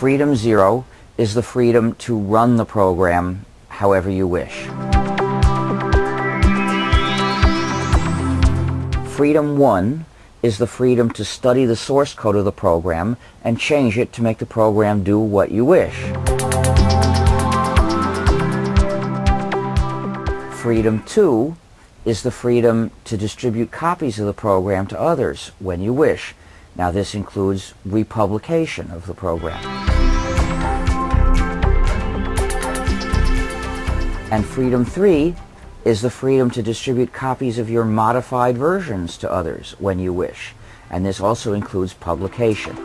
Freedom zero is the freedom to run the program however you wish. Freedom 1 is the freedom to study the source code of the program and change it to make the program do what you wish. Freedom 2 is the freedom to distribute copies of the program to others when you wish. Now this includes republication of the program. And freedom three is the freedom to distribute copies of your modified versions to others when you wish. And this also includes publication.